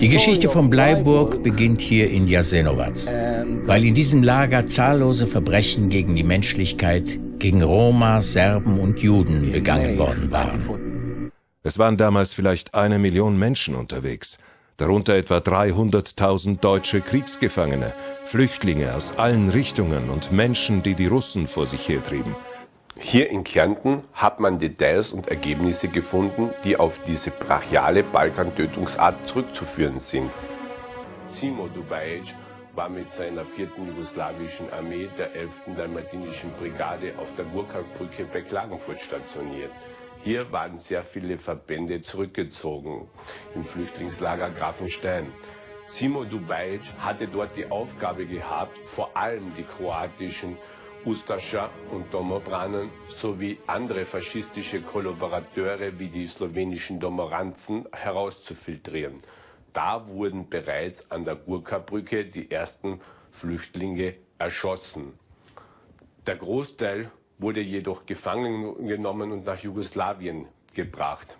Die Geschichte von Bleiburg beginnt hier in Jasenovac, weil in diesem Lager zahllose Verbrechen gegen die Menschlichkeit, gegen Roma, Serben und Juden begangen worden waren. Es waren damals vielleicht eine Million Menschen unterwegs, darunter etwa 300.000 deutsche Kriegsgefangene, Flüchtlinge aus allen Richtungen und Menschen, die die Russen vor sich hertrieben. Hier in Kärnten hat man Details und Ergebnisse gefunden, die auf diese brachiale Balkantötungsart zurückzuführen sind. Simo Dubajic war mit seiner vierten jugoslawischen Armee der 11. Dalmatinischen Brigade auf der Gurkalbrücke bei Klagenfurt stationiert. Hier waren sehr viele Verbände zurückgezogen im Flüchtlingslager Grafenstein. Simo Dubajic hatte dort die Aufgabe gehabt, vor allem die kroatischen Ustascha und Domobranen sowie andere faschistische Kollaborateure wie die slowenischen Domoranzen herauszufiltrieren. Da wurden bereits an der Gurka-Brücke die ersten Flüchtlinge erschossen. Der Großteil wurde jedoch gefangen genommen und nach Jugoslawien gebracht.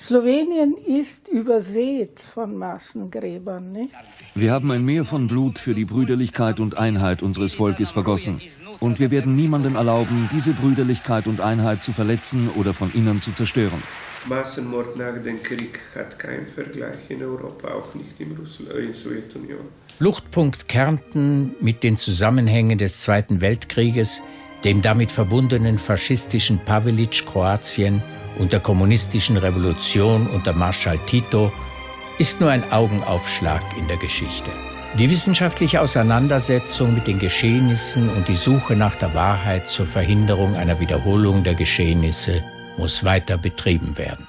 Slowenien ist übersät von Massengräbern, nicht? Wir haben ein Meer von Blut für die Brüderlichkeit und Einheit unseres Volkes vergossen. Und wir werden niemandem erlauben, diese Brüderlichkeit und Einheit zu verletzen oder von innen zu zerstören. Massenmord nach dem Krieg hat keinen Vergleich in Europa, auch nicht in, Russland, äh, in der Sowjetunion. Fluchtpunkt Kärnten mit den Zusammenhängen des Zweiten Weltkrieges, dem damit verbundenen faschistischen Pavelic Kroatien und der kommunistischen Revolution unter Marschall Tito ist nur ein Augenaufschlag in der Geschichte. Die wissenschaftliche Auseinandersetzung mit den Geschehnissen und die Suche nach der Wahrheit zur Verhinderung einer Wiederholung der Geschehnisse muss weiter betrieben werden.